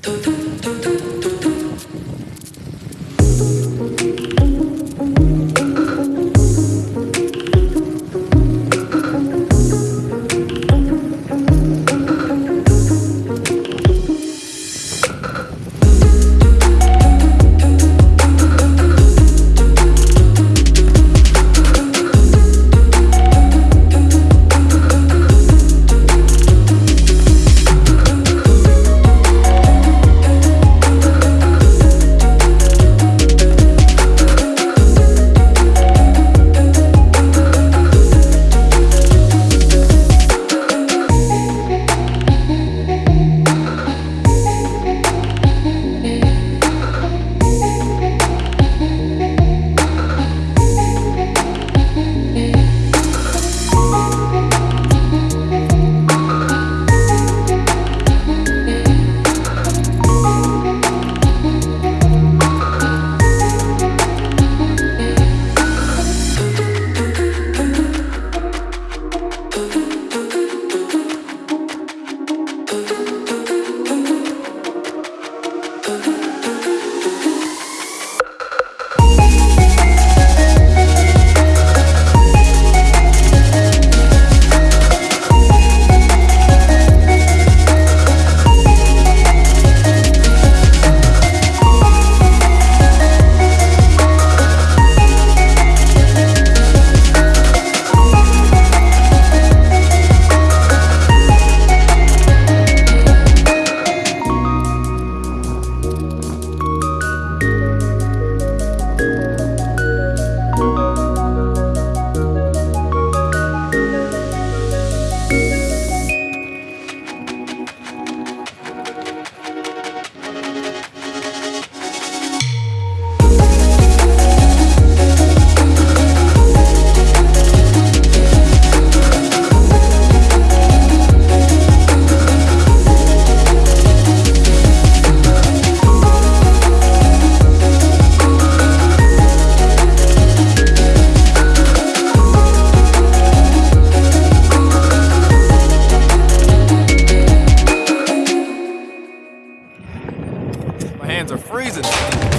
Do, do, do, do. hands are freezing.